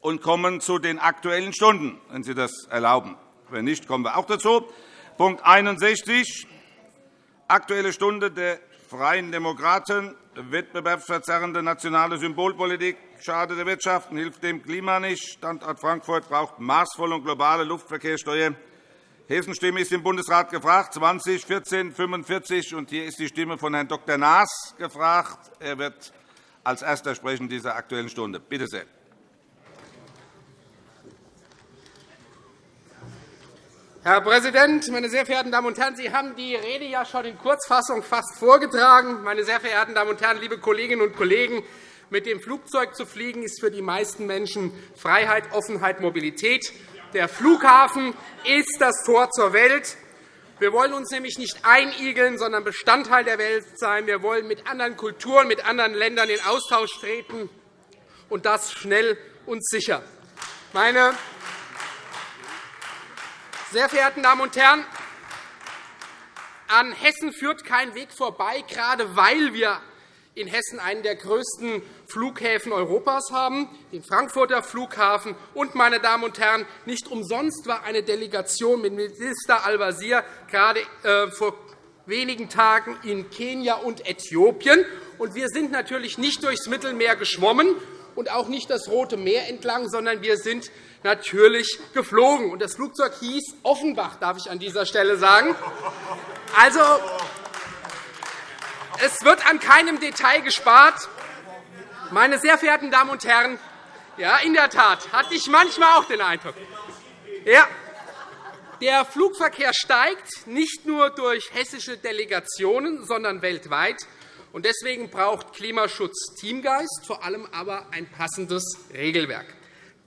und kommen zu den Aktuellen Stunden, wenn Sie das erlauben. Wenn nicht, kommen wir auch dazu. Punkt 61, Aktuelle Stunde der Freien Demokraten, wettbewerbsverzerrende nationale Symbolpolitik, schadet der Wirtschaft und hilft dem Klima nicht. Standort Frankfurt braucht maßvolle und globale Luftverkehrssteuer. Hessenstimme ist im Bundesrat gefragt, 20 14 45 und Hier ist die Stimme von Herrn Dr. Naas gefragt. Er wird als Erster sprechen dieser Aktuellen Stunde. Bitte sehr. Herr Präsident, meine sehr verehrten Damen und Herren! Sie haben die Rede ja schon in Kurzfassung fast vorgetragen. Meine sehr verehrten Damen und Herren, liebe Kolleginnen und Kollegen! Mit dem Flugzeug zu fliegen ist für die meisten Menschen Freiheit, Offenheit, Mobilität. Der Flughafen ist das Tor zur Welt. Wir wollen uns nämlich nicht einigeln, sondern Bestandteil der Welt sein. Wir wollen mit anderen Kulturen, mit anderen Ländern in Austausch treten, und das schnell und sicher. Meine sehr verehrten Damen und Herren, an Hessen führt kein Weg vorbei, gerade weil wir in Hessen einen der größten Flughäfen Europas haben, den Frankfurter Flughafen. Und, meine Damen und Herren, nicht umsonst war eine Delegation mit Minister Al-Wazir gerade äh, vor wenigen Tagen in Kenia und Äthiopien. Und wir sind natürlich nicht durchs Mittelmeer geschwommen und auch nicht das Rote Meer entlang, sondern wir sind natürlich geflogen. Das Flugzeug hieß Offenbach, darf ich an dieser Stelle sagen. Also, es wird an keinem Detail gespart. Meine sehr verehrten Damen und Herren, ja, in der Tat hatte ich manchmal auch den Eindruck. Ja, der Flugverkehr steigt nicht nur durch hessische Delegationen, sondern weltweit. Deswegen braucht Klimaschutz Teamgeist, vor allem aber ein passendes Regelwerk.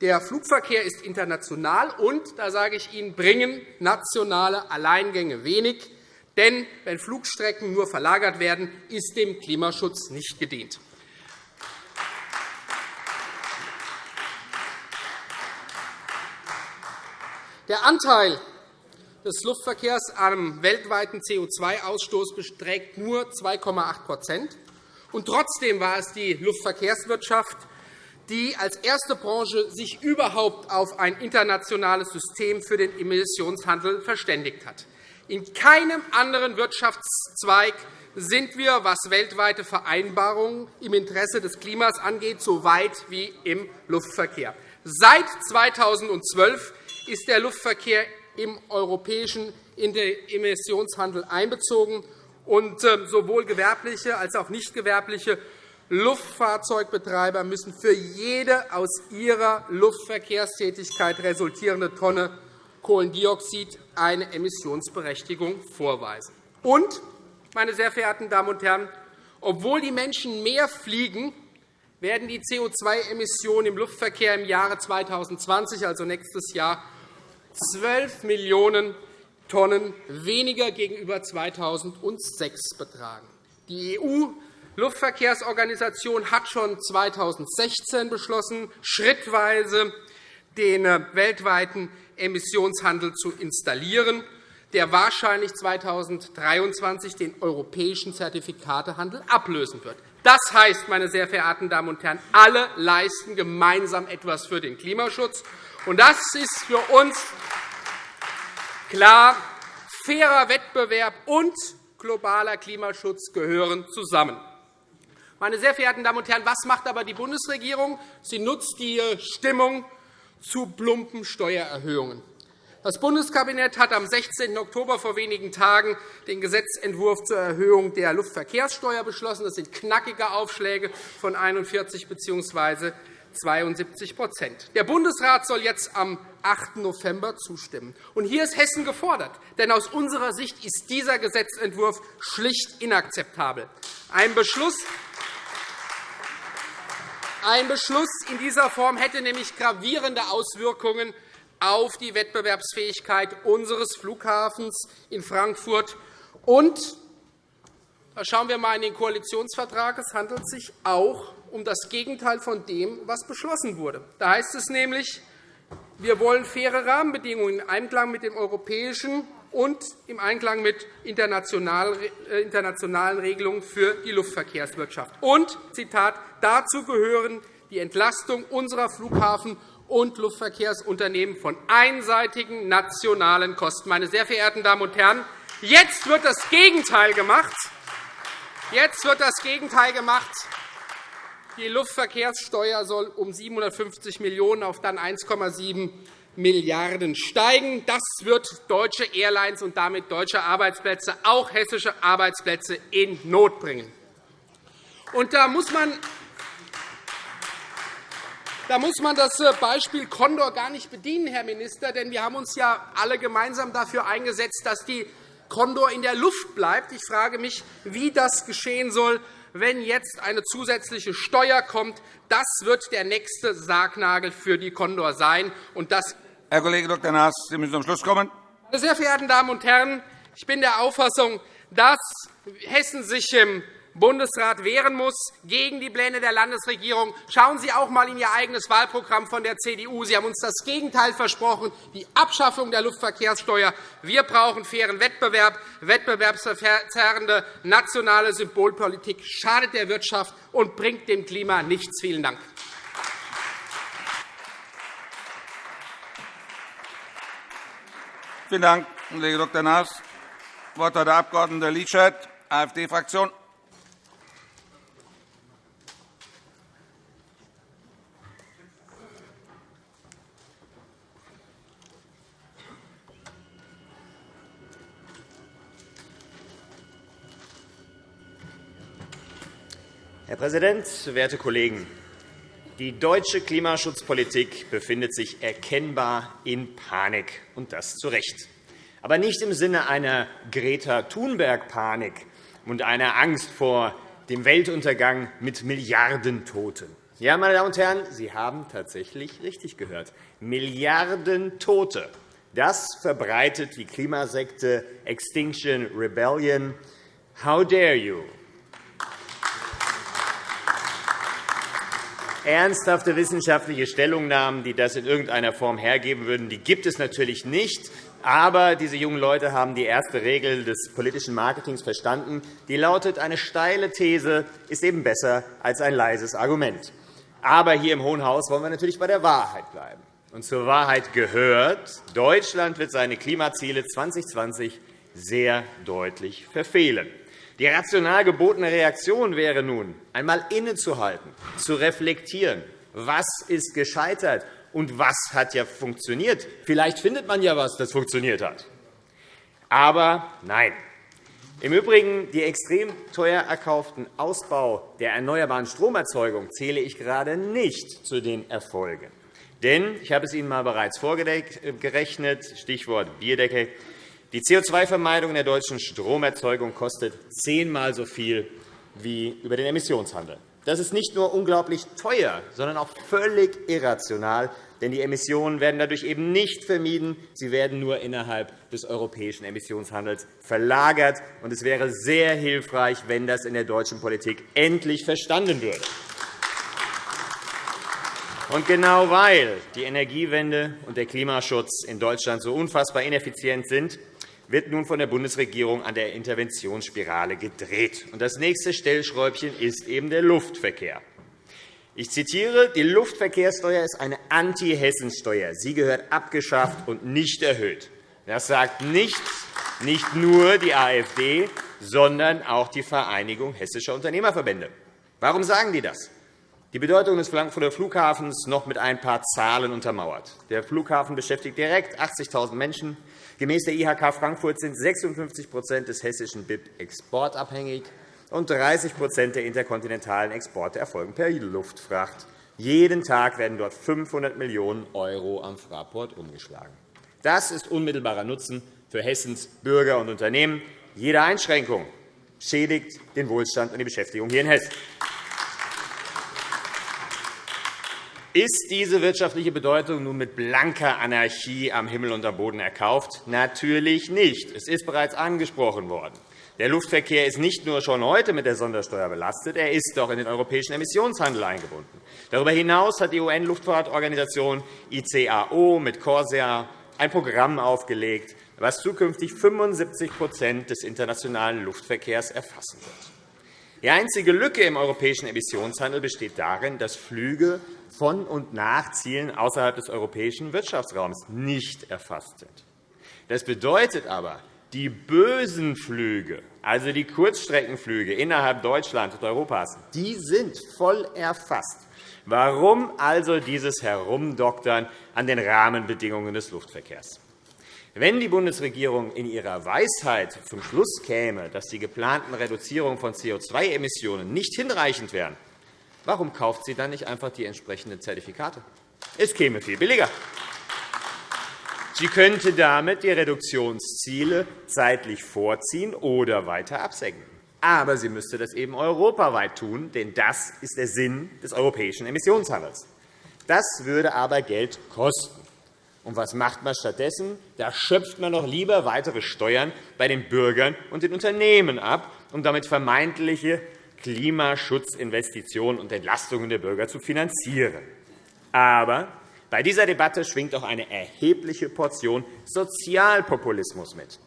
Der Flugverkehr ist international, und da sage ich Ihnen, bringen nationale Alleingänge wenig. Denn wenn Flugstrecken nur verlagert werden, ist dem Klimaschutz nicht gedient. Der Anteil des Luftverkehrs am weltweiten CO2-Ausstoß beträgt nur 2,8 und Trotzdem war es die Luftverkehrswirtschaft, die als erste Branche sich überhaupt auf ein internationales System für den Emissionshandel verständigt hat. In keinem anderen Wirtschaftszweig sind wir, was weltweite Vereinbarungen im Interesse des Klimas angeht, so weit wie im Luftverkehr. Seit 2012 ist der Luftverkehr im europäischen Emissionshandel einbezogen. Und ähm, sowohl gewerbliche als auch nicht gewerbliche Luftfahrzeugbetreiber müssen für jede aus ihrer Luftverkehrstätigkeit resultierende Tonne Kohlendioxid eine Emissionsberechtigung vorweisen. Und, meine sehr verehrten Damen und Herren, obwohl die Menschen mehr fliegen, werden die CO2-Emissionen im Luftverkehr im Jahre 2020, also nächstes Jahr, 12 Millionen Tonnen weniger gegenüber 2006 betragen. Die EU-Luftverkehrsorganisation hat schon 2016 beschlossen, schrittweise den äh, weltweiten Emissionshandel zu installieren, der wahrscheinlich 2023 den europäischen Zertifikatehandel ablösen wird. Das heißt, meine sehr verehrten Damen und Herren, alle leisten gemeinsam etwas für den Klimaschutz. Und das ist für uns klar, fairer Wettbewerb und globaler Klimaschutz gehören zusammen. Meine sehr verehrten Damen und Herren, was macht aber die Bundesregierung? Sie nutzt die Stimmung zu plumpen Steuererhöhungen. Das Bundeskabinett hat am 16. Oktober vor wenigen Tagen den Gesetzentwurf zur Erhöhung der Luftverkehrssteuer beschlossen. Das sind knackige Aufschläge von 41 bzw. 72% Der Bundesrat soll jetzt am 8. November zustimmen. Und hier ist Hessen gefordert, denn aus unserer Sicht ist dieser Gesetzentwurf schlicht inakzeptabel. Ein Beschluss ein Beschluss in dieser Form hätte nämlich gravierende Auswirkungen auf die Wettbewerbsfähigkeit unseres Flughafens in Frankfurt. Und schauen wir einmal in den Koalitionsvertrag. Es handelt sich auch um das Gegenteil von dem, was beschlossen wurde. Da heißt es nämlich, wir wollen faire Rahmenbedingungen im Einklang mit dem europäischen und im Einklang mit äh, internationalen Regelungen für die Luftverkehrswirtschaft. Und, Zitat, dazu gehören die Entlastung unserer Flughafen- und Luftverkehrsunternehmen von einseitigen nationalen Kosten. Meine sehr verehrten Damen und Herren, jetzt wird das Gegenteil gemacht. Jetzt wird das Gegenteil gemacht. Die Luftverkehrssteuer soll um 750 Millionen € auf dann 1,7 Milliarden € steigen. Das wird deutsche Airlines und damit deutsche Arbeitsplätze, auch hessische Arbeitsplätze, in Not bringen. Und da muss man da muss man das äh, Beispiel Condor gar nicht bedienen, Herr Minister, denn wir haben uns ja alle gemeinsam dafür eingesetzt, dass die Condor in der Luft bleibt. Ich frage mich, wie das geschehen soll, wenn jetzt eine zusätzliche Steuer kommt. Das wird der nächste Sargnagel für die Condor sein. Und das Herr Kollege Dr. Naas, Sie müssen zum Schluss kommen. Meine sehr verehrten Damen und Herren, ich bin der Auffassung, dass Hessen sich im Bundesrat wehren muss gegen die Pläne der Landesregierung. Schauen Sie auch einmal in Ihr eigenes Wahlprogramm von der CDU. Sie haben uns das Gegenteil versprochen, die Abschaffung der Luftverkehrssteuer. Wir brauchen fairen Wettbewerb. Wettbewerbsverzerrende nationale Symbolpolitik schadet der Wirtschaft und bringt dem Klima nichts. Vielen Dank. Vielen Dank, Kollege Dr. Naas. Das Wort hat der Abg. Lieschaert, AfD-Fraktion. Herr Präsident, werte Kollegen! Die deutsche Klimaschutzpolitik befindet sich erkennbar in Panik, und das zu Recht. Aber nicht im Sinne einer Greta-Thunberg-Panik und einer Angst vor dem Weltuntergang mit Milliarden Toten. Ja, meine Damen und Herren, Sie haben tatsächlich richtig gehört. Milliarden Tote. Das verbreitet die Klimasekte Extinction Rebellion. How dare you? Ernsthafte wissenschaftliche Stellungnahmen, die das in irgendeiner Form hergeben würden, die gibt es natürlich nicht. Aber diese jungen Leute haben die erste Regel des politischen Marketings verstanden. Die lautet, eine steile These ist eben besser als ein leises Argument. Aber hier im Hohen Haus wollen wir natürlich bei der Wahrheit bleiben. Und zur Wahrheit gehört, Deutschland wird seine Klimaziele 2020 sehr deutlich verfehlen. Die rational gebotene Reaktion wäre nun, einmal innezuhalten, zu reflektieren, was ist gescheitert und was hat ja funktioniert. Vielleicht findet man ja etwas, das funktioniert hat. Aber nein. Im Übrigen, die extrem teuer erkauften Ausbau der erneuerbaren Stromerzeugung zähle ich gerade nicht zu den Erfolgen. Denn, ich habe es Ihnen einmal bereits vorgerechnet, Stichwort Bierdecke, die CO2-Vermeidung in der deutschen Stromerzeugung kostet zehnmal so viel wie über den Emissionshandel. Das ist nicht nur unglaublich teuer, sondern auch völlig irrational, denn die Emissionen werden dadurch eben nicht vermieden. Sie werden nur innerhalb des europäischen Emissionshandels verlagert. Es wäre sehr hilfreich, wenn das in der deutschen Politik endlich verstanden würde. Und genau weil die Energiewende und der Klimaschutz in Deutschland so unfassbar ineffizient sind, wird nun von der Bundesregierung an der Interventionsspirale gedreht. Das nächste Stellschräubchen ist eben der Luftverkehr. Ich zitiere, die Luftverkehrssteuer ist eine Anti-Hessensteuer. Sie gehört abgeschafft und nicht erhöht. Das sagt nicht, nicht nur die AfD, sondern auch die Vereinigung Hessischer Unternehmerverbände. Warum sagen die das? Die Bedeutung des Frankfurter Flughafens noch mit ein paar Zahlen untermauert. Der Flughafen beschäftigt direkt 80.000 Menschen. Gemäß der IHK Frankfurt sind 56% des hessischen BIP exportabhängig und 30% der interkontinentalen Exporte erfolgen per Luftfracht. Jeden Tag werden dort 500 Millionen € am Fraport umgeschlagen. Das ist unmittelbarer Nutzen für Hessens Bürger und Unternehmen. Jede Einschränkung schädigt den Wohlstand und die Beschäftigung hier in Hessen. Ist diese wirtschaftliche Bedeutung nun mit blanker Anarchie am Himmel und am Boden erkauft? Natürlich nicht. Es ist bereits angesprochen worden. Der Luftverkehr ist nicht nur schon heute mit der Sondersteuer belastet, er ist auch in den europäischen Emissionshandel eingebunden. Darüber hinaus hat die UN-Luftfahrtorganisation ICAO mit Corsair ein Programm aufgelegt, das zukünftig 75% des internationalen Luftverkehrs erfassen wird. Die einzige Lücke im europäischen Emissionshandel besteht darin, dass Flüge von und nach Zielen außerhalb des europäischen Wirtschaftsraums nicht erfasst sind. Das bedeutet aber, die bösen Flüge, also die Kurzstreckenflüge innerhalb Deutschlands und Europas, die sind voll erfasst. Warum also dieses Herumdoktern an den Rahmenbedingungen des Luftverkehrs? Wenn die Bundesregierung in ihrer Weisheit zum Schluss käme, dass die geplanten Reduzierungen von CO2-Emissionen nicht hinreichend wären, warum kauft sie dann nicht einfach die entsprechenden Zertifikate? Es käme viel billiger. Sie könnte damit die Reduktionsziele zeitlich vorziehen oder weiter absenken. Aber sie müsste das eben europaweit tun, denn das ist der Sinn des europäischen Emissionshandels. Das würde aber Geld kosten. Und was macht man stattdessen? Da schöpft man noch lieber weitere Steuern bei den Bürgern und den Unternehmen ab, um damit vermeintliche Klimaschutzinvestitionen und Entlastungen der Bürger zu finanzieren. Aber bei dieser Debatte schwingt auch eine erhebliche Portion Sozialpopulismus mit.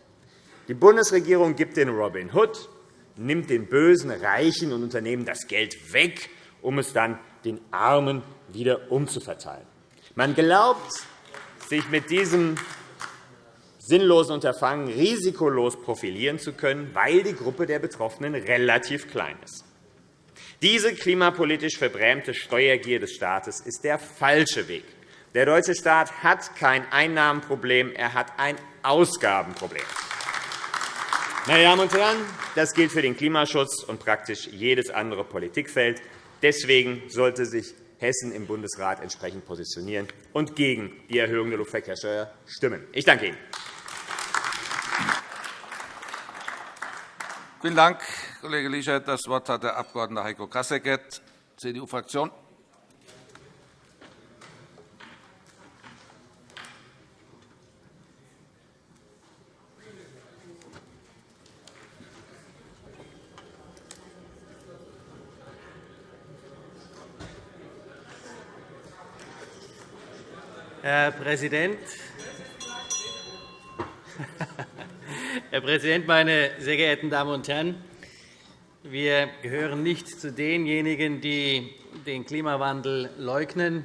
Die Bundesregierung gibt den Robin Hood, nimmt den bösen Reichen und Unternehmen das Geld weg, um es dann den Armen wieder umzuverteilen. Man glaubt, sich mit diesem sinnlosen Unterfangen risikolos profilieren zu können, weil die Gruppe der Betroffenen relativ klein ist. Diese klimapolitisch verbrämte Steuergier des Staates ist der falsche Weg. Der deutsche Staat hat kein Einnahmenproblem, er hat ein Ausgabenproblem. Meine Damen und Herren, das gilt für den Klimaschutz und praktisch jedes andere Politikfeld. Deswegen sollte sich Hessen im Bundesrat entsprechend positionieren und gegen die Erhöhung der Luftverkehrssteuer stimmen. Ich danke Ihnen. Vielen Dank, Kollege Lichert. Das Wort hat der Abg. Heiko Kasseckert, CDU-Fraktion. Herr Präsident, Herr Präsident, meine sehr geehrten Damen und Herren! Wir gehören nicht zu denjenigen, die den Klimawandel leugnen.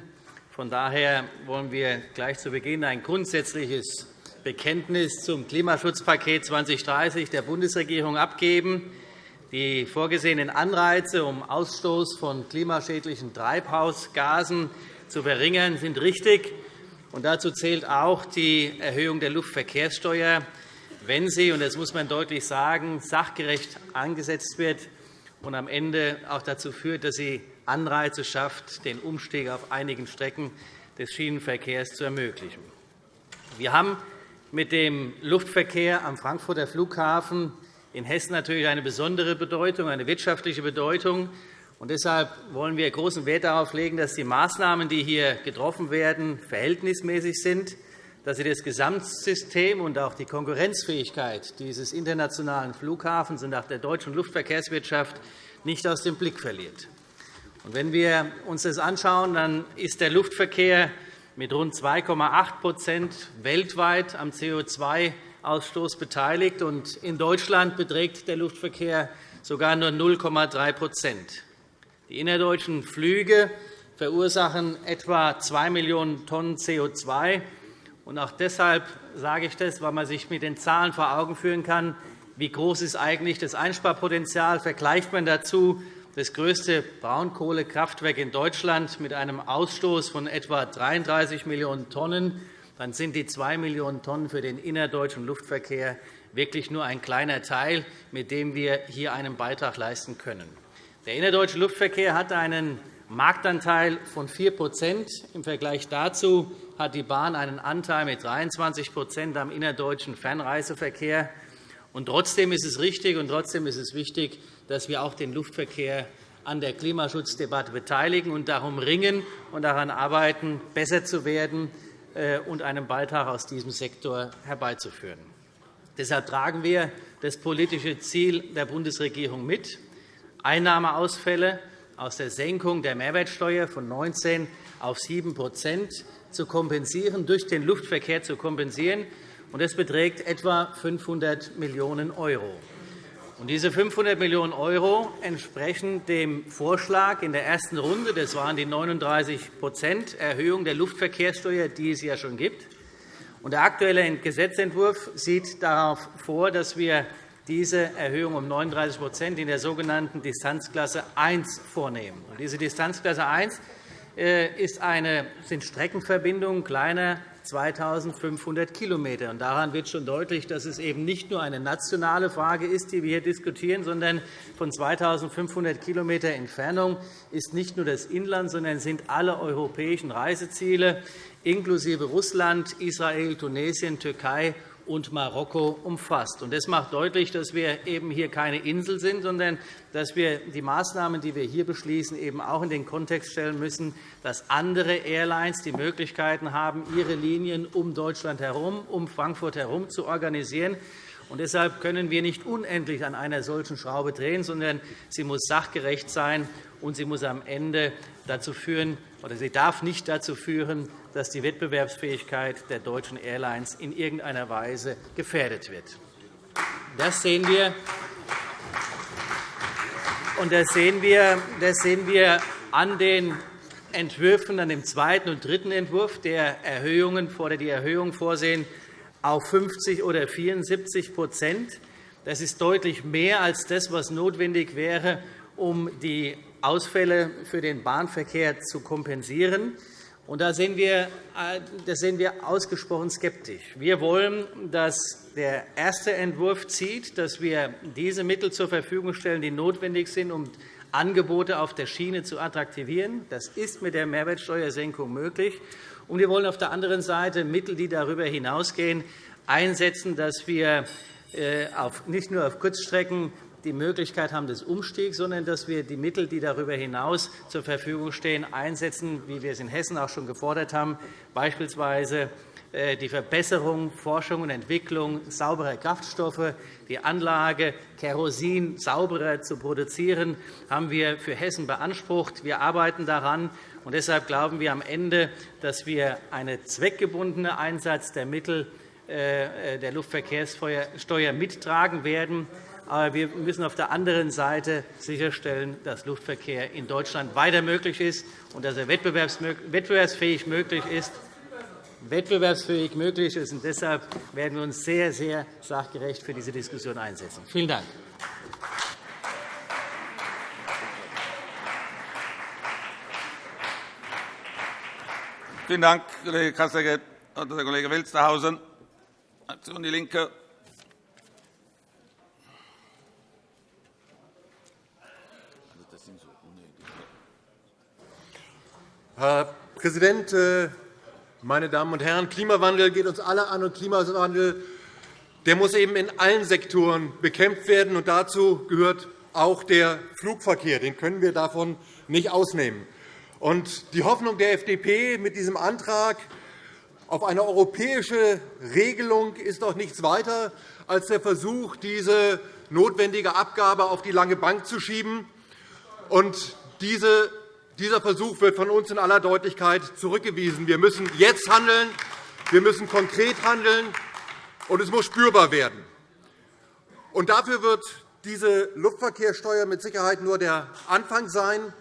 Von daher wollen wir gleich zu Beginn ein grundsätzliches Bekenntnis zum Klimaschutzpaket 2030 der Bundesregierung abgeben. Die vorgesehenen Anreize, um Ausstoß von klimaschädlichen Treibhausgasen zu verringern, sind richtig. Und dazu zählt auch die Erhöhung der Luftverkehrssteuer, wenn sie, und das muss man deutlich sagen, sachgerecht angesetzt wird und am Ende auch dazu führt, dass sie Anreize schafft, den Umstieg auf einigen Strecken des Schienenverkehrs zu ermöglichen. Wir haben mit dem Luftverkehr am Frankfurter Flughafen in Hessen natürlich eine besondere Bedeutung, eine wirtschaftliche Bedeutung. Und deshalb wollen wir großen Wert darauf legen, dass die Maßnahmen, die hier getroffen werden, verhältnismäßig sind, dass sie das Gesamtsystem und auch die Konkurrenzfähigkeit dieses internationalen Flughafens und auch der deutschen Luftverkehrswirtschaft nicht aus dem Blick verliert. wenn wir uns das anschauen, dann ist der Luftverkehr mit rund 2,8% weltweit am CO2-Ausstoß beteiligt. in Deutschland beträgt der Luftverkehr sogar nur 0,3 die innerdeutschen Flüge verursachen etwa 2 Millionen Tonnen CO2. auch deshalb sage ich das, weil man sich mit den Zahlen vor Augen führen kann, wie groß ist eigentlich das Einsparpotenzial. Vergleicht man dazu das größte Braunkohlekraftwerk in Deutschland mit einem Ausstoß von etwa 33 Millionen Tonnen, dann sind die 2 Millionen Tonnen für den innerdeutschen Luftverkehr wirklich nur ein kleiner Teil, mit dem wir hier einen Beitrag leisten können. Der innerdeutsche Luftverkehr hat einen Marktanteil von 4% Im Vergleich dazu hat die Bahn einen Anteil mit 23% am innerdeutschen Fernreiseverkehr. Und trotzdem ist es richtig und trotzdem ist es wichtig, dass wir auch den Luftverkehr an der Klimaschutzdebatte beteiligen und darum ringen und daran arbeiten, besser zu werden äh, und einen Beitrag aus diesem Sektor herbeizuführen. Deshalb tragen wir das politische Ziel der Bundesregierung mit. Einnahmeausfälle aus der Senkung der Mehrwertsteuer von 19 auf 7 zu kompensieren, durch den Luftverkehr zu kompensieren. Das beträgt etwa 500 Millionen €. Diese 500 Millionen € entsprechen dem Vorschlag in der ersten Runde. Das waren die 39% Erhöhung der Luftverkehrssteuer, die es ja schon gibt. Der Aktuelle Gesetzentwurf sieht darauf vor, dass wir diese Erhöhung um 39% in der sogenannten Distanzklasse 1 vornehmen. Diese Distanzklasse 1 äh, sind Streckenverbindungen kleiner 2.500 km. Daran wird schon deutlich, dass es eben nicht nur eine nationale Frage ist, die wir hier diskutieren, sondern von 2.500 km Entfernung ist nicht nur das Inland, sondern sind alle europäischen Reiseziele inklusive Russland, Israel, Tunesien, Türkei und Marokko umfasst. Das macht deutlich, dass wir eben hier keine Insel sind, sondern dass wir die Maßnahmen, die wir hier beschließen, eben auch in den Kontext stellen müssen, dass andere Airlines die Möglichkeiten haben, ihre Linien um Deutschland herum, um Frankfurt herum zu organisieren. Und deshalb können wir nicht unendlich an einer solchen Schraube drehen, sondern sie muss sachgerecht sein, und sie muss am Ende dazu führen, oder sie darf nicht dazu führen, dass die Wettbewerbsfähigkeit der deutschen Airlines in irgendeiner Weise gefährdet wird. Das sehen wir. Und das sehen wir, das sehen wir an den Entwürfen, an dem zweiten und dritten Entwurf, der Erhöhungen, die Erhöhung vorsehen auf 50 oder 74% Das ist deutlich mehr als das, was notwendig wäre, um die Ausfälle für den Bahnverkehr zu kompensieren. Da sehen wir, äh, das sehen wir ausgesprochen skeptisch. Wir wollen, dass der erste Entwurf zieht, dass wir diese Mittel zur Verfügung stellen, die notwendig sind, um Angebote auf der Schiene zu attraktivieren. Das ist mit der Mehrwertsteuersenkung möglich. Und wir wollen auf der anderen Seite Mittel, die darüber hinausgehen, einsetzen, dass wir äh, nicht nur auf Kurzstrecken die Möglichkeit haben des Umstiegs, sondern dass wir die Mittel, die darüber hinaus zur Verfügung stehen, einsetzen, wie wir es in Hessen auch schon gefordert haben, beispielsweise die Verbesserung, Forschung und Entwicklung sauberer Kraftstoffe, die Anlage, Kerosin sauberer zu produzieren, haben wir für Hessen beansprucht. Wir arbeiten daran. Und deshalb glauben wir am Ende, dass wir einen zweckgebundenen Einsatz der Mittel äh, der Luftverkehrssteuer mittragen werden. Aber wir müssen auf der anderen Seite sicherstellen, dass Luftverkehr in Deutschland weiter möglich ist und dass er wettbewerbsfähig möglich ist. Wettbewerbsfähig möglich ist. Und deshalb werden wir uns sehr, sehr sachgerecht für diese Diskussion einsetzen. Vielen Dank. Vielen Dank, Kollege Kasseckert und der Kollege Welsterhausen. Aktion DIE LINKE. Herr Präsident, äh, meine Damen und Herren! Klimawandel geht uns alle an, und Klimawandel der muss eben in allen Sektoren bekämpft werden. Und dazu gehört auch der Flugverkehr. Den können wir davon nicht ausnehmen. Und die Hoffnung der FDP mit diesem Antrag auf eine europäische Regelung ist doch nichts weiter als der Versuch, diese notwendige Abgabe auf die lange Bank zu schieben. Und diese dieser Versuch wird von uns in aller Deutlichkeit zurückgewiesen. Wir müssen jetzt handeln, wir müssen konkret handeln, und es muss spürbar werden. Und dafür wird diese Luftverkehrssteuer mit Sicherheit nur der Anfang sein,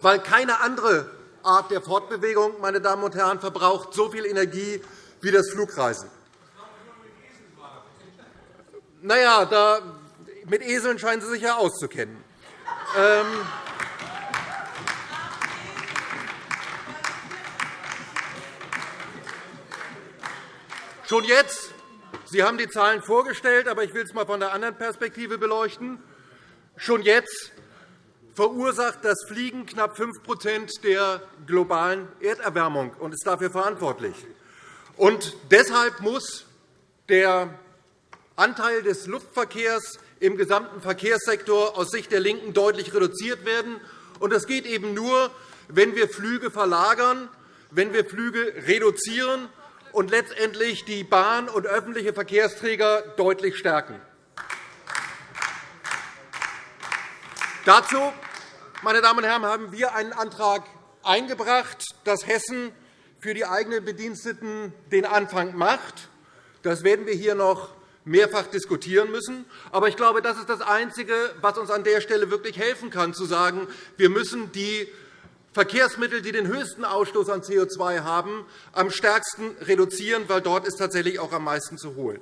weil keine andere Art der Fortbewegung meine Damen und Herren, verbraucht so viel Energie wie das Flugreisen. Na ja, da, mit Eseln scheinen Sie sich ja auszukennen. Schon jetzt, Sie haben die Zahlen vorgestellt, aber ich will es einmal von der anderen Perspektive beleuchten. Schon jetzt verursacht das Fliegen knapp 5% der globalen Erderwärmung und ist dafür verantwortlich. Und deshalb muss der Anteil des Luftverkehrs im gesamten Verkehrssektor aus Sicht der LINKEN deutlich reduziert werden. Das geht eben nur, wenn wir Flüge verlagern, wenn wir Flüge reduzieren und letztendlich die Bahn und öffentliche Verkehrsträger deutlich stärken. Dazu, meine Damen und Herren, haben wir einen Antrag eingebracht, dass Hessen für die eigenen Bediensteten den Anfang macht. Das werden wir hier noch mehrfach diskutieren müssen. Aber ich glaube, das ist das Einzige, was uns an der Stelle wirklich helfen kann, zu sagen, wir müssen die Verkehrsmittel, die den höchsten Ausstoß an CO2 haben, am stärksten reduzieren, weil dort ist tatsächlich auch am meisten zu holen.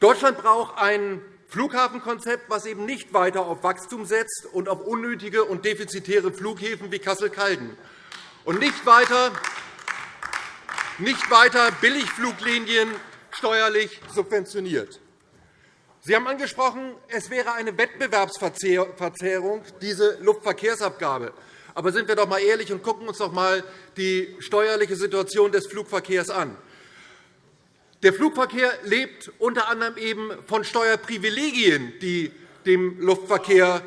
Deutschland braucht ein Flughafenkonzept, das eben nicht weiter auf Wachstum setzt und auf unnötige und defizitäre Flughäfen wie Kassel-Calden und nicht weiter, nicht weiter Billigfluglinien steuerlich subventioniert. Sie haben angesprochen, es wäre eine Wettbewerbsverzerrung, diese Luftverkehrsabgabe. Aber sind wir doch einmal ehrlich und gucken uns doch einmal die steuerliche Situation des Flugverkehrs an. Der Flugverkehr lebt unter anderem eben von Steuerprivilegien, die dem Luftverkehr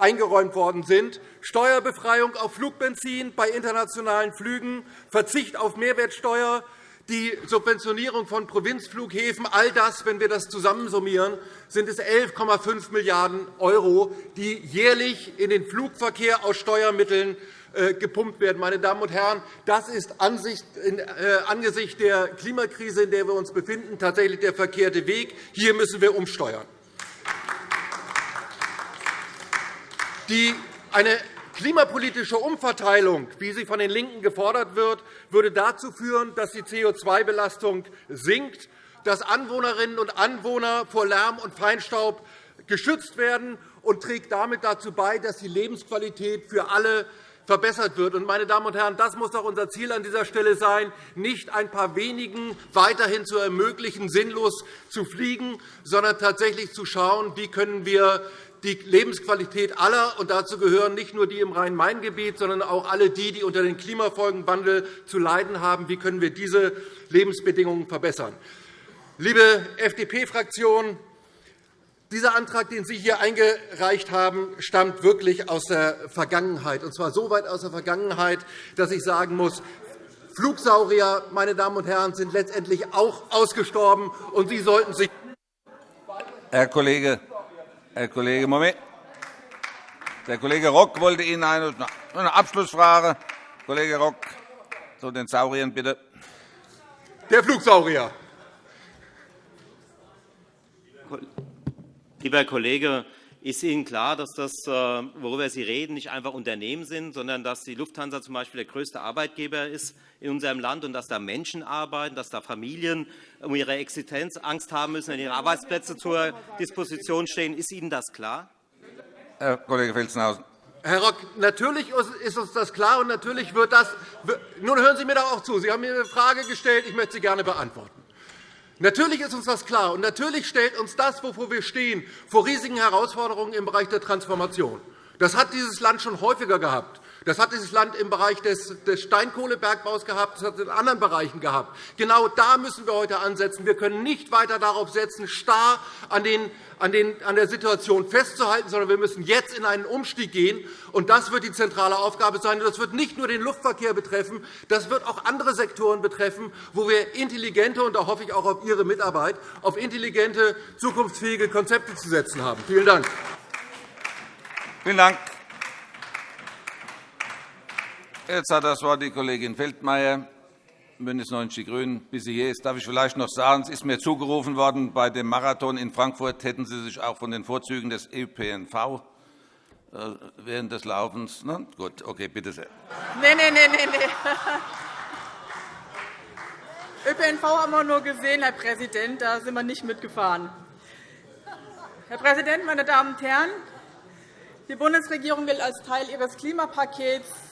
eingeräumt worden sind. Steuerbefreiung auf Flugbenzin bei internationalen Flügen, Verzicht auf Mehrwertsteuer, die Subventionierung von Provinzflughäfen, all das, wenn wir das zusammensummieren, sind es 11,5 Milliarden €, die jährlich in den Flugverkehr aus Steuermitteln äh, gepumpt werden. Meine Damen und Herren, das ist äh, angesichts der Klimakrise, in der wir uns befinden, tatsächlich der verkehrte Weg. Hier müssen wir umsteuern. Eine klimapolitische Umverteilung, wie sie von den LINKEN gefordert wird, würde dazu führen, dass die CO2-Belastung sinkt, dass Anwohnerinnen und Anwohner vor Lärm und Feinstaub geschützt werden und trägt damit dazu bei, dass die Lebensqualität für alle verbessert wird. Meine Damen und Herren, das muss doch unser Ziel an dieser Stelle sein, nicht ein paar wenigen weiterhin zu ermöglichen, sinnlos zu fliegen, sondern tatsächlich zu schauen, wie können wir die Lebensqualität aller, und dazu gehören nicht nur die im Rhein-Main-Gebiet, sondern auch alle die, die unter dem Klimafolgenwandel zu leiden haben. Wie können wir diese Lebensbedingungen verbessern? Liebe FDP-Fraktion, dieser Antrag, den Sie hier eingereicht haben, stammt wirklich aus der Vergangenheit, und zwar so weit aus der Vergangenheit, dass ich sagen muss, Flugsaurier, meine Damen und Herren, sind letztendlich auch ausgestorben, und Sie sollten sich Herr Kollege, Herr Kollege, Moment. Der Kollege Rock wollte Ihnen eine, eine Abschlussfrage. Kollege Rock, zu den Sauriern bitte. Der Flugsaurier. Lieber Herr Kollege, ist Ihnen klar, dass das, äh, worüber Sie reden, nicht einfach Unternehmen sind, sondern dass die Lufthansa zum Beispiel der größte Arbeitgeber ist in unserem Land und dass da Menschen arbeiten, dass da Familien um ihre Existenz Angst haben müssen, wenn ihre Arbeitsplätze zur Disposition stehen? Ist Ihnen das klar? Herr Kollege Felsenhausen. Herr Rock, natürlich ist uns das klar, und natürlich wird das. Nun hören Sie mir doch auch zu. Sie haben mir eine Frage gestellt. Ich möchte sie gerne beantworten. Natürlich ist uns das klar, und natürlich stellt uns das, wovor wir stehen, vor riesigen Herausforderungen im Bereich der Transformation. Das hat dieses Land schon häufiger gehabt. Das hat dieses Land im Bereich des Steinkohlebergbaus gehabt, das hat es in anderen Bereichen gehabt. Genau da müssen wir heute ansetzen. Wir können nicht weiter darauf setzen, starr an, den, an, den, an der Situation festzuhalten, sondern wir müssen jetzt in einen Umstieg gehen. Und das wird die zentrale Aufgabe sein. Das wird nicht nur den Luftverkehr betreffen, das wird auch andere Sektoren betreffen, wo wir intelligente, und da hoffe ich auch auf Ihre Mitarbeit, auf intelligente, zukunftsfähige Konzepte zu setzen haben. Vielen Dank. Vielen Dank. Jetzt hat das Wort die Kollegin Feldmayer, BÜNDNIS 90 die GRÜNEN. Bis sie hier ist, darf ich vielleicht noch sagen, es ist mir zugerufen worden, bei dem Marathon in Frankfurt hätten Sie sich auch von den Vorzügen des ÖPNV äh, während des Laufens. Na, gut, okay, bitte sehr. Nein, nein, nein, nein. ÖPNV haben wir nur gesehen, Herr Präsident. Da sind wir nicht mitgefahren. Herr Präsident, meine Damen und Herren! Die Bundesregierung will als Teil ihres Klimapakets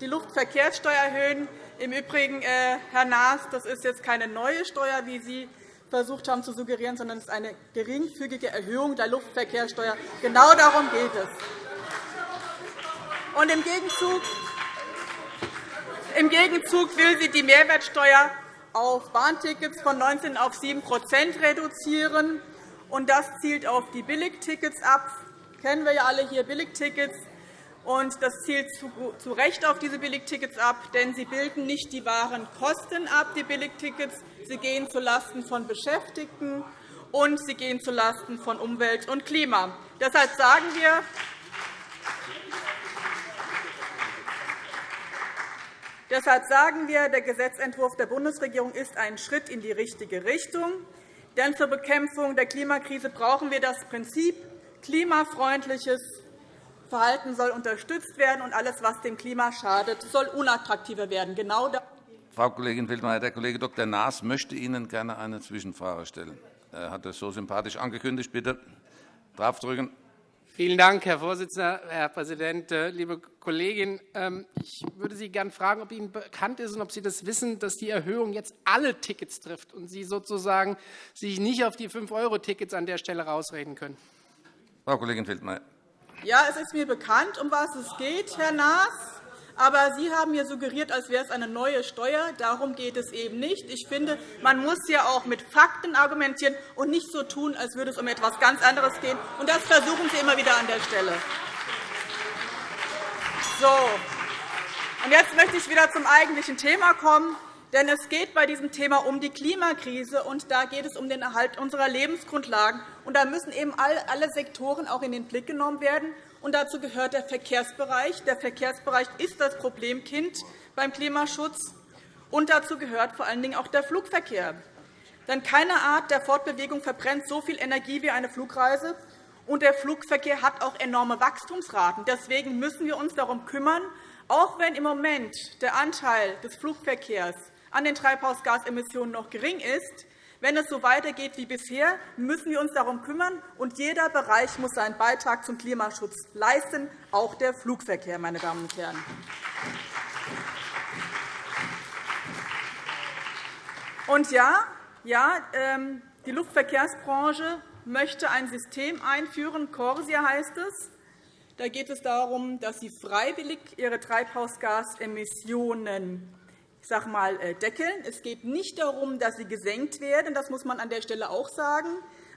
die Luftverkehrssteuer erhöhen. Im Übrigen, äh, Herr Naas, das ist jetzt keine neue Steuer, wie Sie versucht haben zu suggerieren, sondern es ist eine geringfügige Erhöhung der Luftverkehrssteuer. Genau darum geht es. Und im Gegenzug, im Gegenzug will sie die Mehrwertsteuer auf Bahntickets von 19 auf 7% reduzieren. Und das zielt auf die Billigtickets ab. Das kennen wir ja alle hier Billigtickets. Und das zielt zu Recht auf diese Billigtickets ab, denn sie bilden nicht die wahren Kosten ab, die Billigtickets. Sie gehen zulasten von Beschäftigten und sie gehen zulasten von Umwelt und Klima. Deshalb sagen wir, Deshalb sagen wir, der Gesetzentwurf der Bundesregierung ist ein Schritt in die richtige Richtung. Denn zur Bekämpfung der Klimakrise brauchen wir das Prinzip, klimafreundliches Verhalten soll unterstützt werden, und alles, was dem Klima schadet, soll unattraktiver werden. Genau Frau Kollegin Wildmeier, der Kollege Dr. Naas möchte Ihnen gerne eine Zwischenfrage stellen. Er hat das so sympathisch angekündigt. Bitte draufdrücken. Vielen Dank, Herr Vorsitzender, Herr Präsident, äh, liebe Kollegin. Ähm, ich würde Sie gerne fragen, ob Ihnen bekannt ist und ob Sie das wissen, dass die Erhöhung jetzt alle Tickets trifft und Sie sozusagen sich nicht auf die 5-Euro-Tickets an der Stelle rausreden können. Frau Kollegin Feldmayer. Ja, es ist mir bekannt, um was es geht, Herr Naas. Aber Sie haben mir suggeriert, als wäre es eine neue Steuer. Darum geht es eben nicht. Ich finde, man muss ja auch mit Fakten argumentieren und nicht so tun, als würde es um etwas ganz anderes gehen. Und das versuchen Sie immer wieder an der Stelle. So. Und jetzt möchte ich wieder zum eigentlichen Thema kommen. Denn es geht bei diesem Thema um die Klimakrise, und da geht es um den Erhalt unserer Lebensgrundlagen. Und da müssen eben alle Sektoren auch in den Blick genommen werden und dazu gehört der Verkehrsbereich. Der Verkehrsbereich ist das Problemkind beim Klimaschutz, und dazu gehört vor allen Dingen auch der Flugverkehr. Denn keine Art der Fortbewegung verbrennt so viel Energie wie eine Flugreise, und der Flugverkehr hat auch enorme Wachstumsraten. Deswegen müssen wir uns darum kümmern, auch wenn im Moment der Anteil des Flugverkehrs an den Treibhausgasemissionen noch gering ist, wenn es so weitergeht wie bisher, müssen wir uns darum kümmern, und jeder Bereich muss seinen Beitrag zum Klimaschutz leisten, auch der Flugverkehr. Meine Damen und Herren. Und ja, ja, ähm, die Luftverkehrsbranche möchte ein System einführen. Corsia heißt es. Da geht es darum, dass sie freiwillig ihre Treibhausgasemissionen ich sage mal, äh, deckeln. Es geht nicht darum, dass sie gesenkt werden. Das muss man an der Stelle auch sagen.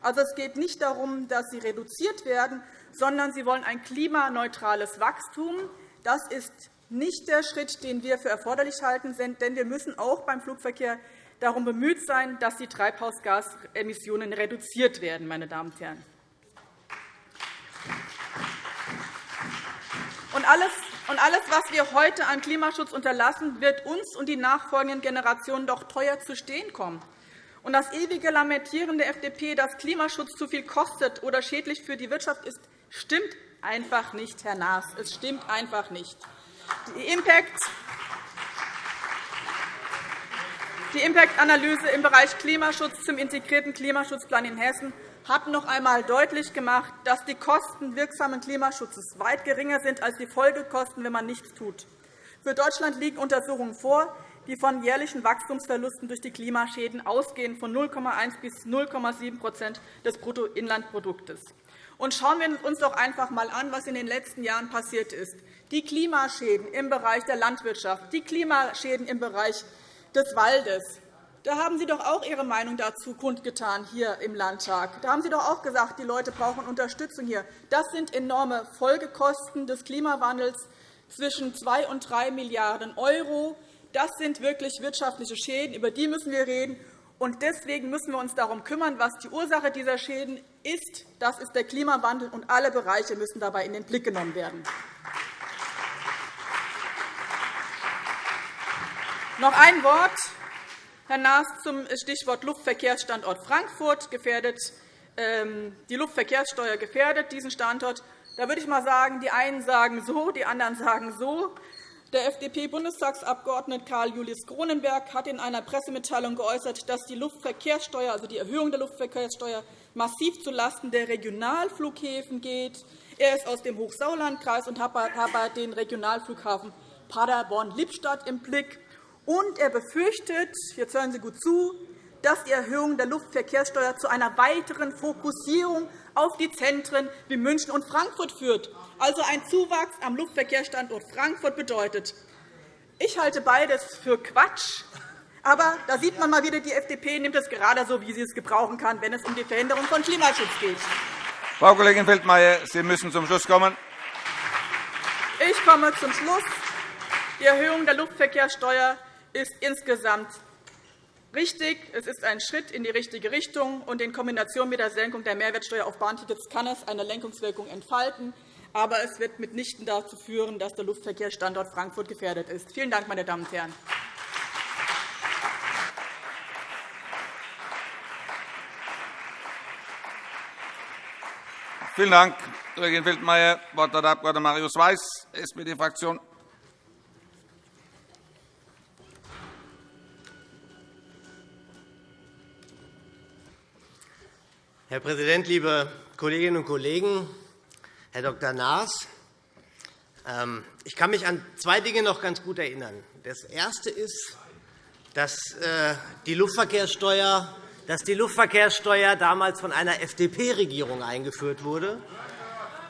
Also, es geht nicht darum, dass sie reduziert werden, sondern sie wollen ein klimaneutrales Wachstum. Das ist nicht der Schritt, den wir für erforderlich halten, denn wir müssen auch beim Flugverkehr darum bemüht sein, dass die Treibhausgasemissionen reduziert werden. Meine Damen und Herren. Und alles, und alles, was wir heute an Klimaschutz unterlassen, wird uns und die nachfolgenden Generationen doch teuer zu stehen kommen. Und das ewige Lamentieren der FDP, dass Klimaschutz zu viel kostet oder schädlich für die Wirtschaft ist, stimmt einfach nicht, Herr Naas. Es stimmt einfach nicht. Die Impact die Impact-Analyse im Bereich Klimaschutz zum integrierten Klimaschutzplan in Hessen hat noch einmal deutlich gemacht, dass die Kosten wirksamen Klimaschutzes weit geringer sind als die Folgekosten, wenn man nichts tut. Für Deutschland liegen Untersuchungen vor, die von jährlichen Wachstumsverlusten durch die Klimaschäden ausgehen von 0,1 bis 0,7% des Bruttoinlandproduktes. Und schauen wir uns doch einfach einmal an, was in den letzten Jahren passiert ist. Die Klimaschäden im Bereich der Landwirtschaft, die Klimaschäden im Bereich des Waldes, da haben Sie doch auch Ihre Meinung dazu kundgetan hier im Landtag. Da haben Sie doch auch gesagt, die Leute brauchen Unterstützung hier. Das sind enorme Folgekosten des Klimawandels zwischen 2 und 3 Milliarden €. Das sind wirklich wirtschaftliche Schäden, über die müssen wir reden. Und deswegen müssen wir uns darum kümmern, was die Ursache dieser Schäden ist. Das ist der Klimawandel, und alle Bereiche müssen dabei in den Blick genommen werden. Noch ein Wort Herr Naas, zum Stichwort Luftverkehrsstandort Frankfurt gefährdet, ähm, die Luftverkehrssteuer gefährdet diesen Standort. Da würde ich mal sagen, die einen sagen so, die anderen sagen so. Der FDP-Bundestagsabgeordnete Karl Julius Kronenberg hat in einer Pressemitteilung geäußert, dass die Luftverkehrssteuer, also die Erhöhung der Luftverkehrssteuer, massiv zulasten der Regionalflughäfen geht. Er ist aus dem Hochsauerlandkreis und hat den Regionalflughafen Paderborn-Lippstadt im Blick. Und er befürchtet, jetzt hören Sie gut zu, dass die Erhöhung der Luftverkehrssteuer zu einer weiteren Fokussierung auf die Zentren wie München und Frankfurt führt, also ein Zuwachs am Luftverkehrsstandort Frankfurt bedeutet. Ich halte beides für Quatsch. Aber da sieht man mal wieder, die FDP nimmt es gerade so, wie sie es gebrauchen kann, wenn es um die Verhinderung von Klimaschutz geht. Frau Kollegin Feldmayer, Sie müssen zum Schluss kommen. Ich komme zum Schluss. Die Erhöhung der Luftverkehrssteuer ist insgesamt richtig. Es ist ein Schritt in die richtige Richtung. und In Kombination mit der Senkung der Mehrwertsteuer auf Bahntickets kann es eine Lenkungswirkung entfalten. Aber es wird mitnichten dazu führen, dass der Luftverkehrsstandort Frankfurt gefährdet ist. Vielen Dank, meine Damen und Herren. Vielen Dank, Kollegin Wildmeier. Das Wort hat der Abg. Marius Weiß, SPD-Fraktion. Herr Präsident, liebe Kolleginnen und Kollegen! Herr Dr. Naas, ähm, ich kann mich an zwei Dinge noch ganz gut erinnern. Das erste ist, dass äh, die Luftverkehrssteuer, dass die Luftverkehrssteuer damals von einer FDP-Regierung eingeführt wurde.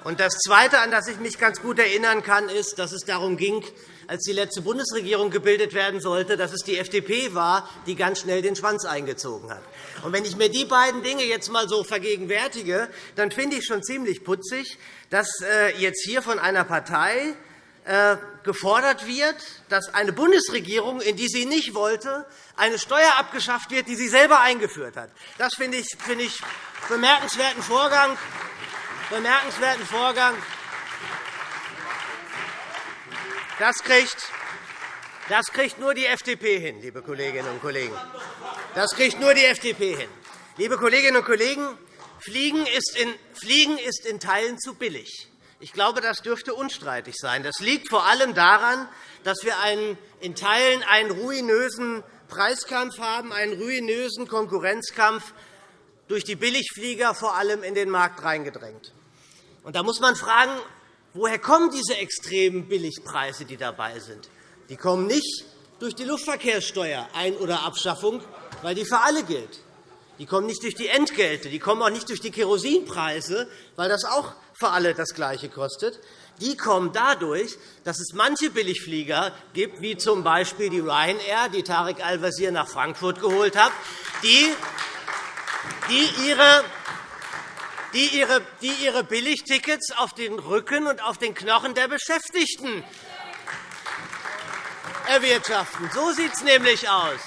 Und das Zweite, an das ich mich ganz gut erinnern kann, ist, dass es darum ging, als die letzte Bundesregierung gebildet werden sollte, dass es die FDP war, die ganz schnell den Schwanz eingezogen hat. Und wenn ich mir die beiden Dinge jetzt einmal so vergegenwärtige, dann finde ich schon ziemlich putzig, dass äh, jetzt hier von einer Partei äh, gefordert wird, dass eine Bundesregierung, in die sie nicht wollte, eine Steuer abgeschafft wird, die sie selber eingeführt hat. Das finde ich, finde ich bemerkenswerten Vorgang. Bemerkenswerten Vorgang. Das kriegt, das kriegt nur die FDP hin, liebe Kolleginnen und Kollegen. Das kriegt nur die FDP hin. Liebe Kolleginnen und Kollegen, Fliegen ist in, Fliegen ist in Teilen zu billig. Ich glaube, das dürfte unstreitig sein. Das liegt vor allem daran, dass wir einen, in Teilen einen ruinösen Preiskampf haben, einen ruinösen Konkurrenzkampf durch die Billigflieger vor allem in den Markt reingedrängt. Und da muss man fragen, Woher kommen diese extremen Billigpreise, die dabei sind? Die kommen nicht durch die Luftverkehrssteuer Ein- oder Abschaffung, weil die für alle gilt. Die kommen nicht durch die Entgelte, die kommen auch nicht durch die Kerosinpreise, weil das auch für alle das Gleiche kostet. Die kommen dadurch, dass es manche Billigflieger gibt, wie z. B. die Ryanair, die Tarek Al-Wazir nach Frankfurt geholt hat, die ihre die ihre, die ihre Billigtickets auf den Rücken und auf den Knochen der Beschäftigten erwirtschaften. So sieht es nämlich aus.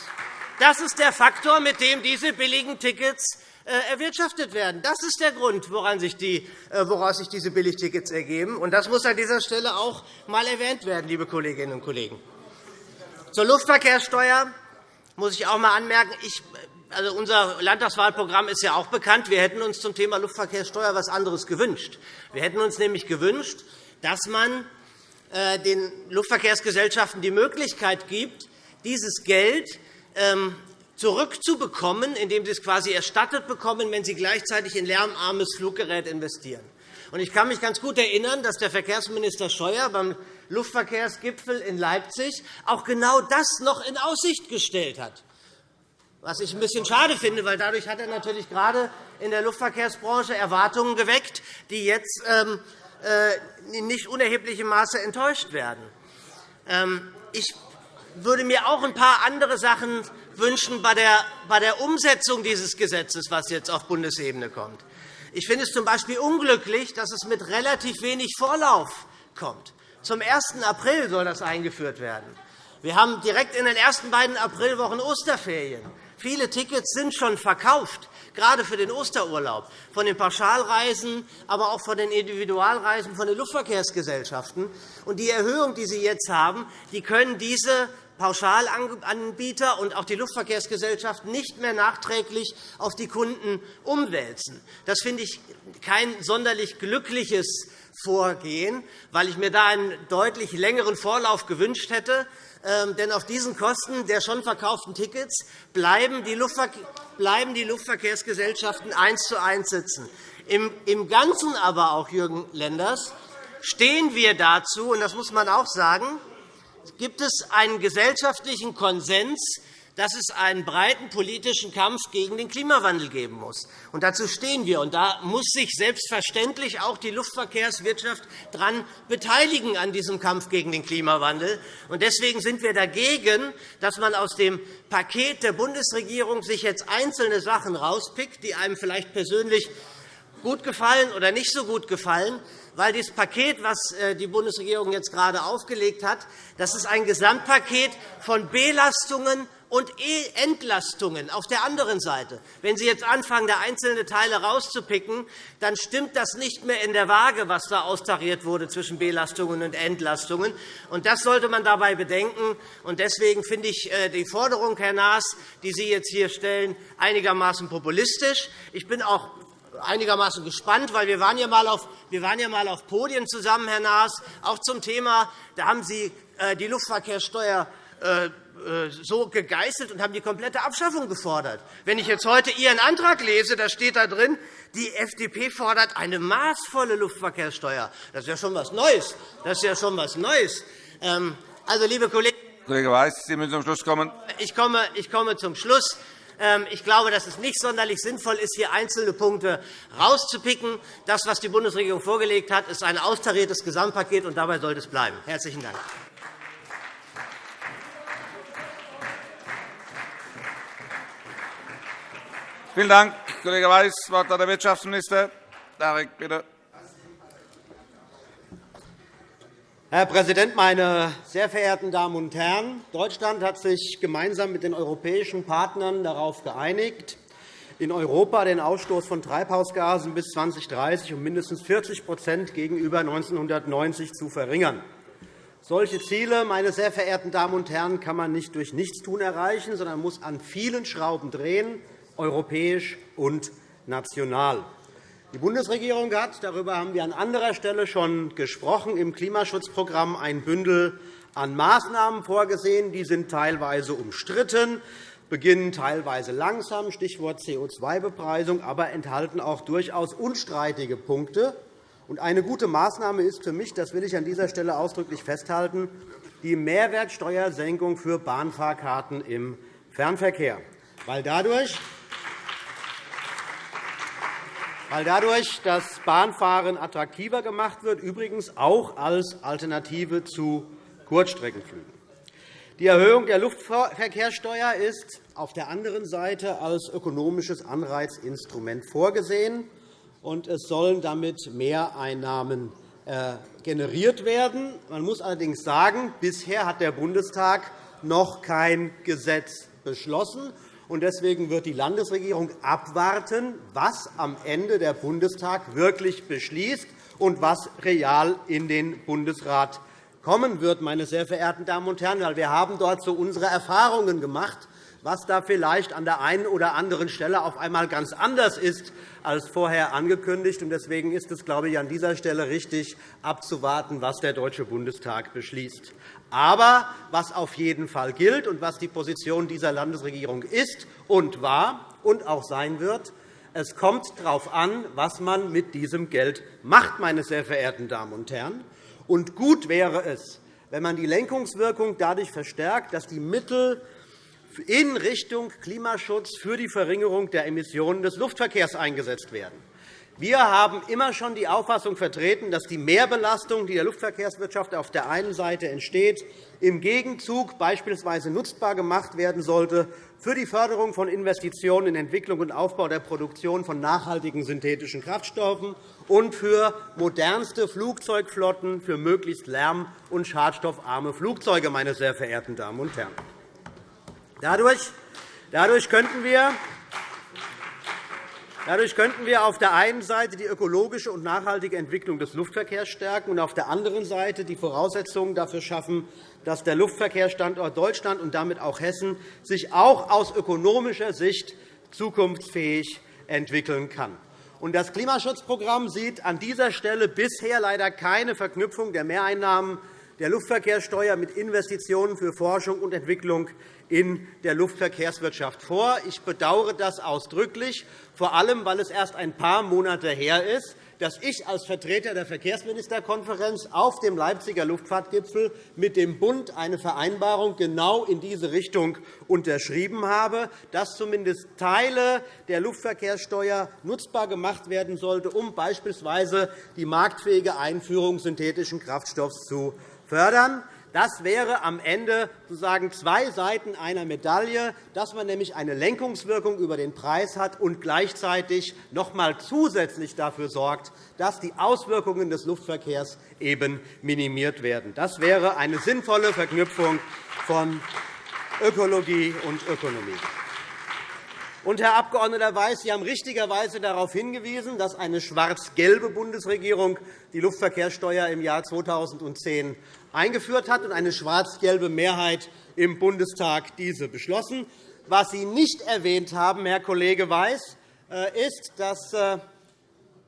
Das ist der Faktor, mit dem diese billigen Tickets äh, erwirtschaftet werden. Das ist der Grund, woran sich die, äh, woraus sich diese Billigtickets ergeben. Und das muss an dieser Stelle auch einmal erwähnt werden, liebe Kolleginnen und Kollegen. Zur Luftverkehrssteuer muss ich auch einmal anmerken, ich also unser Landtagswahlprogramm ist ja auch bekannt. Wir hätten uns zum Thema Luftverkehrssteuer etwas anderes gewünscht. Wir hätten uns nämlich gewünscht, dass man äh, den Luftverkehrsgesellschaften die Möglichkeit gibt, dieses Geld ähm, zurückzubekommen, indem sie es quasi erstattet bekommen, wenn sie gleichzeitig in lärmarmes Fluggerät investieren. Ich kann mich ganz gut erinnern, dass der Verkehrsminister Scheuer beim Luftverkehrsgipfel in Leipzig auch genau das noch in Aussicht gestellt hat was ich ein bisschen schade finde, weil dadurch hat er natürlich gerade in der Luftverkehrsbranche Erwartungen geweckt, die jetzt ähm, äh, in nicht unerheblichem Maße enttäuscht werden. Ähm, ich würde mir auch ein paar andere Sachen wünschen bei der Umsetzung dieses Gesetzes, das jetzt auf Bundesebene kommt. Ich finde es z.B. unglücklich, dass es mit relativ wenig Vorlauf kommt. Zum 1. April soll das eingeführt werden. Wir haben direkt in den ersten beiden Aprilwochen Osterferien. Viele Tickets sind schon verkauft, gerade für den Osterurlaub, von den Pauschalreisen, aber auch von den Individualreisen von den Luftverkehrsgesellschaften. Die Erhöhung, die Sie jetzt haben, die können diese Pauschalanbieter und auch die Luftverkehrsgesellschaften nicht mehr nachträglich auf die Kunden umwälzen. Das finde ich kein sonderlich glückliches Vorgehen, weil ich mir da einen deutlich längeren Vorlauf gewünscht hätte. Ähm, denn auf diesen Kosten der schon verkauften Tickets bleiben die Luftverkehrsgesellschaften eins zu eins sitzen. Im Ganzen aber auch, Jürgen Lenders, stehen wir dazu, und das muss man auch sagen, gibt es einen gesellschaftlichen Konsens, dass es einen breiten politischen Kampf gegen den Klimawandel geben muss. Und dazu stehen wir. Und da muss sich selbstverständlich auch die Luftverkehrswirtschaft daran beteiligen an diesem Kampf gegen den Klimawandel. Und deswegen sind wir dagegen, dass man aus dem Paket der Bundesregierung sich jetzt einzelne Sachen rauspickt, die einem vielleicht persönlich gut gefallen oder nicht so gut gefallen, weil das Paket, das äh, die Bundesregierung jetzt gerade aufgelegt hat, das ist ein Gesamtpaket von Belastungen und Entlastungen auf der anderen Seite. Wenn Sie jetzt anfangen, da einzelne Teile herauszupicken, dann stimmt das nicht mehr in der Waage, was da austariert wurde zwischen Belastungen und Entlastungen. Und das sollte man dabei bedenken. Und deswegen finde ich äh, die Forderung, Herr Naas, die Sie jetzt hier stellen, einigermaßen populistisch. Ich bin auch einigermaßen gespannt, weil wir waren ja mal auf, wir waren ja mal auf Podien zusammen, Herr Naas, auch zum Thema. Da haben Sie äh, die Luftverkehrssteuer so gegeißelt und haben die komplette Abschaffung gefordert. Wenn ich jetzt heute Ihren Antrag lese, da steht da drin, die FDP fordert eine maßvolle Luftverkehrssteuer. Das ist ja schon etwas Neues. Das ist ja schon etwas Neues. Ähm, also, liebe Kollegen, Kollege Weiß, Sie müssen zum Schluss kommen. Ich komme, ich komme zum Schluss. Ähm, ich glaube, dass es nicht sonderlich sinnvoll ist, hier einzelne Punkte herauszupicken. Das, was die Bundesregierung vorgelegt hat, ist ein austariertes Gesamtpaket, und dabei sollte es bleiben. – Herzlichen Dank. Vielen Dank, Kollege Weiß. Das Wort hat der Wirtschaftsminister. Darek, bitte. Herr Präsident, meine sehr verehrten Damen und Herren! Deutschland hat sich gemeinsam mit den europäischen Partnern darauf geeinigt, in Europa den Ausstoß von Treibhausgasen bis 2030 um mindestens 40% gegenüber 1990 zu verringern. Solche Ziele, meine sehr verehrten Damen und Herren, kann man nicht durch Nichtstun erreichen, sondern muss an vielen Schrauben drehen, europäisch und national. Die Bundesregierung hat, darüber haben wir an anderer Stelle schon gesprochen, im Klimaschutzprogramm ein Bündel an Maßnahmen vorgesehen. Die sind teilweise umstritten, beginnen teilweise langsam, Stichwort CO2-Bepreisung, aber enthalten auch durchaus unstreitige Punkte. Eine gute Maßnahme ist für mich, das will ich an dieser Stelle ausdrücklich festhalten, die Mehrwertsteuersenkung für Bahnfahrkarten im Fernverkehr, weil dadurch weil dadurch das Bahnfahren attraktiver gemacht wird, übrigens auch als Alternative zu Kurzstreckenflügen. Die Erhöhung der Luftverkehrssteuer ist auf der anderen Seite als ökonomisches Anreizinstrument vorgesehen, und es sollen damit Mehreinnahmen äh, generiert werden. Man muss allerdings sagen, bisher hat der Bundestag noch kein Gesetz beschlossen. Deswegen wird die Landesregierung abwarten, was am Ende der Bundestag wirklich beschließt und was real in den Bundesrat kommen wird, meine sehr verehrten Damen und Herren. Wir haben dort so unsere Erfahrungen gemacht, was da vielleicht an der einen oder anderen Stelle auf einmal ganz anders ist als vorher angekündigt. Deswegen ist es, glaube ich, an dieser Stelle richtig, abzuwarten, was der Deutsche Bundestag beschließt. Aber was auf jeden Fall gilt und was die Position dieser Landesregierung ist und war und auch sein wird, es kommt darauf an, was man mit diesem Geld macht, meine sehr verehrten Damen und Herren. Und gut wäre es, wenn man die Lenkungswirkung dadurch verstärkt, dass die Mittel in Richtung Klimaschutz für die Verringerung der Emissionen des Luftverkehrs eingesetzt werden. Wir haben immer schon die Auffassung vertreten, dass die Mehrbelastung, die der Luftverkehrswirtschaft auf der einen Seite entsteht, im Gegenzug beispielsweise nutzbar gemacht werden sollte für die Förderung von Investitionen in Entwicklung und Aufbau der Produktion von nachhaltigen synthetischen Kraftstoffen und für modernste Flugzeugflotten für möglichst lärm- und schadstoffarme Flugzeuge. Meine sehr verehrten Damen und Herren. Dadurch, könnten wir Dadurch könnten wir auf der einen Seite die ökologische und nachhaltige Entwicklung des Luftverkehrs stärken und auf der anderen Seite die Voraussetzungen dafür schaffen, dass der Luftverkehrsstandort Deutschland und damit auch Hessen sich auch aus ökonomischer Sicht zukunftsfähig entwickeln kann. Das Klimaschutzprogramm sieht an dieser Stelle bisher leider keine Verknüpfung der Mehreinnahmen der Luftverkehrssteuer mit Investitionen für Forschung und Entwicklung in der Luftverkehrswirtschaft vor. Ich bedauere das ausdrücklich, vor allem weil es erst ein paar Monate her ist, dass ich als Vertreter der Verkehrsministerkonferenz auf dem Leipziger Luftfahrtgipfel mit dem Bund eine Vereinbarung genau in diese Richtung unterschrieben habe, dass zumindest Teile der Luftverkehrssteuer nutzbar gemacht werden sollte, um beispielsweise die marktfähige Einführung synthetischen Kraftstoffs zu fördern. Das wäre am Ende sozusagen zwei Seiten einer Medaille, dass man nämlich eine Lenkungswirkung über den Preis hat und gleichzeitig noch einmal zusätzlich dafür sorgt, dass die Auswirkungen des Luftverkehrs eben minimiert werden. Das wäre eine sinnvolle Verknüpfung von Ökologie und Ökonomie. Und, Herr Abg. Weiß, Sie haben richtigerweise darauf hingewiesen, dass eine schwarz-gelbe Bundesregierung die Luftverkehrssteuer im Jahr 2010 eingeführt hat und eine schwarz-gelbe Mehrheit im Bundestag diese beschlossen. Was Sie nicht erwähnt haben, Herr Kollege Weiß, äh, ist, dass äh,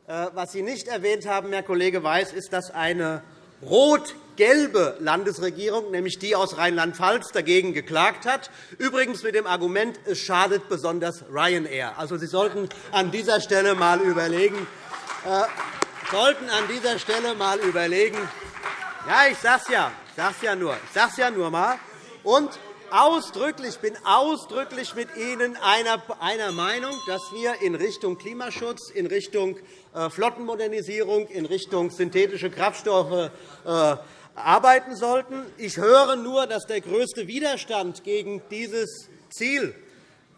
Äh, was Sie nicht erwähnt haben, Herr Kollege Weiß, ist, dass eine rot-gelbe Landesregierung, nämlich die aus Rheinland-Pfalz, dagegen geklagt hat, übrigens mit dem Argument, es schadet besonders Ryanair. Also, Sie sollten an dieser Stelle einmal überlegen, sollten an dieser Stelle mal überlegen. Ja, ich sage es ja, ich sage ja nur, ich sage ja nur mal. Und ausdrücklich, bin ausdrücklich mit Ihnen einer, einer Meinung, dass wir in Richtung Klimaschutz, in Richtung äh, Flottenmodernisierung, in Richtung synthetische Kraftstoffe äh, arbeiten sollten. Ich höre nur, dass der größte Widerstand gegen dieses Ziel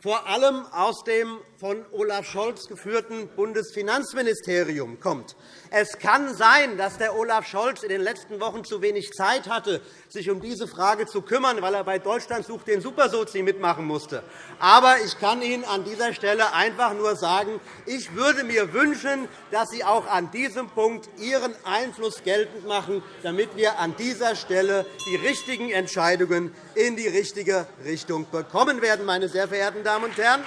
vor allem aus dem von Olaf Scholz geführten Bundesfinanzministerium kommt. Es kann sein, dass der Olaf Scholz in den letzten Wochen zu wenig Zeit hatte, sich um diese Frage zu kümmern, weil er bei Deutschland sucht den Supersozi mitmachen musste. Aber ich kann Ihnen an dieser Stelle einfach nur sagen, ich würde mir wünschen, dass Sie auch an diesem Punkt Ihren Einfluss geltend machen, damit wir an dieser Stelle die richtigen Entscheidungen in die richtige Richtung bekommen werden, meine sehr verehrten Damen und Herren.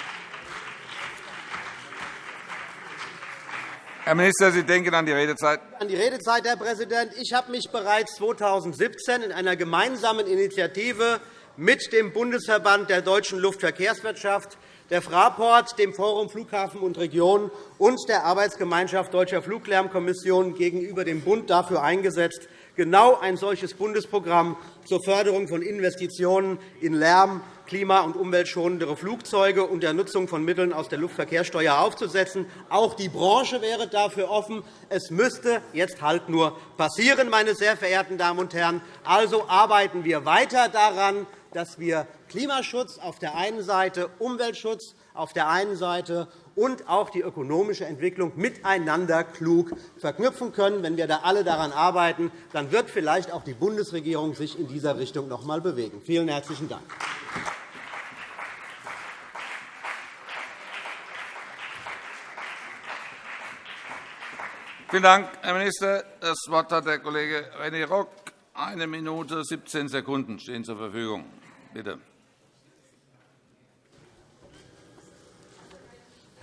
Herr Minister, Sie denken an die Redezeit. An die Redezeit, Herr Präsident. Ich habe mich bereits 2017 in einer gemeinsamen Initiative mit dem Bundesverband der deutschen Luftverkehrswirtschaft, der Fraport, dem Forum Flughafen und Region und der Arbeitsgemeinschaft Deutscher Fluglärmkommission gegenüber dem Bund dafür eingesetzt, genau ein solches Bundesprogramm zur Förderung von Investitionen in Lärm, klima- und umweltschonendere Flugzeuge und der Nutzung von Mitteln aus der Luftverkehrssteuer aufzusetzen. Auch die Branche wäre dafür offen. Es müsste jetzt halt nur passieren, meine sehr verehrten Damen und Herren. Also arbeiten wir weiter daran, dass wir Klimaschutz auf der einen Seite, Umweltschutz auf der einen Seite und auch die ökonomische Entwicklung miteinander klug verknüpfen können. Wenn wir da alle daran arbeiten, dann wird vielleicht auch die Bundesregierung sich in dieser Richtung noch einmal bewegen. Vielen herzlichen Dank. Vielen Dank, Herr Minister. Das Wort hat der Kollege René Rock. Eine Minute 17 Sekunden stehen zur Verfügung. Bitte.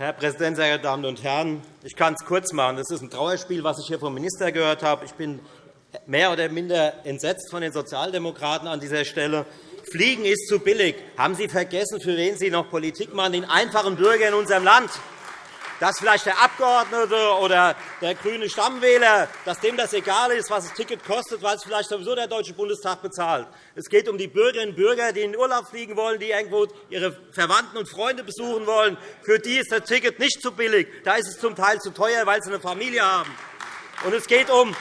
Herr Präsident, sehr geehrte Damen und Herren! Ich kann es kurz machen. Das ist ein Trauerspiel, was ich hier vom Minister gehört habe. Ich bin mehr oder minder entsetzt von den Sozialdemokraten an dieser Stelle. Fliegen ist zu billig. Haben Sie vergessen, für wen Sie noch Politik machen? Den einfachen Bürger in unserem Land dass vielleicht der Abgeordnete oder der grüne Stammwähler, dass dem das egal ist, was das Ticket kostet, weil es vielleicht sowieso der Deutsche Bundestag bezahlt. Es geht um die Bürgerinnen und Bürger, die in den Urlaub fliegen wollen, die irgendwo ihre Verwandten und Freunde besuchen wollen. Für die ist das Ticket nicht zu billig. Da ist es zum Teil zu teuer, weil sie eine Familie haben. Und es geht um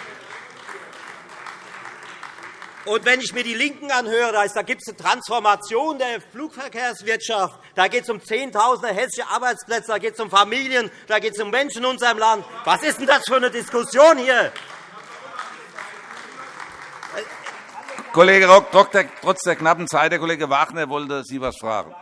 und wenn ich mir die LINKEN anhöre, da gibt es eine Transformation der Flugverkehrswirtschaft. Da geht es um Zehntausende hessische Arbeitsplätze, da geht es um Familien, da geht es um Menschen in unserem Land. Was ist denn das für eine Diskussion hier? Kollege Rock, trotz der knappen Zeit, der Kollege Wagner wollte Sie etwas fragen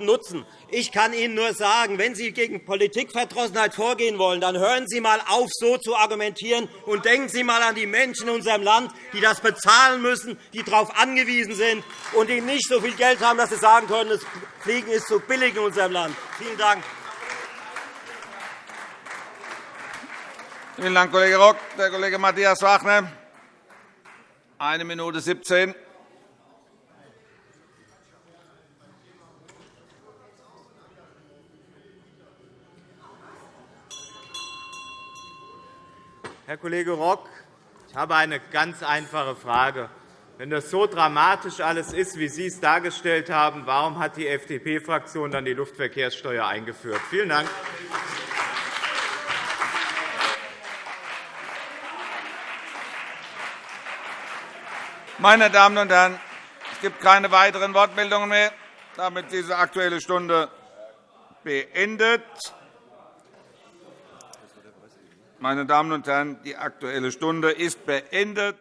nutzen. Ich kann Ihnen nur sagen, wenn Sie gegen Politikverdrossenheit vorgehen wollen, dann hören Sie einmal auf, so zu argumentieren, und denken Sie einmal an die Menschen in unserem Land, die das bezahlen müssen, die darauf angewiesen sind und die nicht so viel Geld haben, dass sie sagen können, das Fliegen ist zu billig in unserem Land. Vielen Dank. Vielen Dank, Kollege Rock. Der Kollege Matthias Wagner, eine Minute 17. Herr Kollege Rock, ich habe eine ganz einfache Frage. Wenn das so dramatisch alles ist, wie Sie es dargestellt haben, warum hat die FDP-Fraktion dann die Luftverkehrssteuer eingeführt? Vielen Dank. Meine Damen und Herren, es gibt keine weiteren Wortmeldungen mehr. Damit ist diese Aktuelle Stunde beendet. Meine Damen und Herren, die Aktuelle Stunde ist beendet.